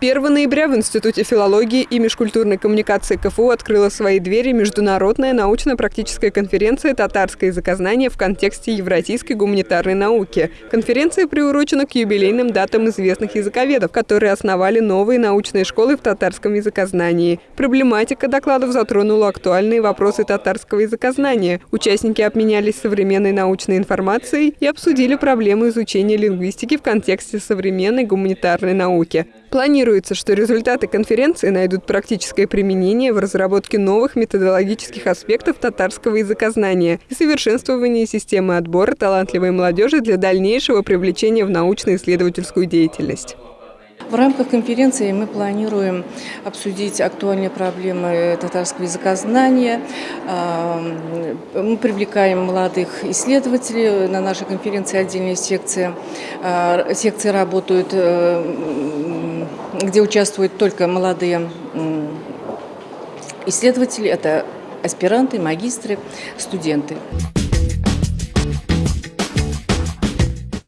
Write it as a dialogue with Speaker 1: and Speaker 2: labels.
Speaker 1: 1 ноября в Институте филологии и межкультурной коммуникации КФУ открыла свои двери международная научно-практическая конференция «Татарское языкознание в контексте евразийской гуманитарной науки». Конференция приурочена к юбилейным датам известных языковедов, которые основали новые научные школы в татарском языкознании. Проблематика докладов затронула актуальные вопросы татарского языкознания. Участники обменялись современной научной информацией и обсудили проблемы изучения лингвистики в контексте современной гуманитарной науки. Планируется, что результаты конференции найдут практическое применение в разработке новых методологических аспектов татарского языкознания и совершенствовании системы отбора талантливой молодежи для дальнейшего привлечения в научно-исследовательскую деятельность.
Speaker 2: В рамках конференции мы планируем обсудить актуальные проблемы татарского языкознания. Мы привлекаем молодых исследователей. На нашей конференции отдельные секции. Секции работают, э, где участвуют только молодые исследователи. Это аспиранты, магистры, студенты.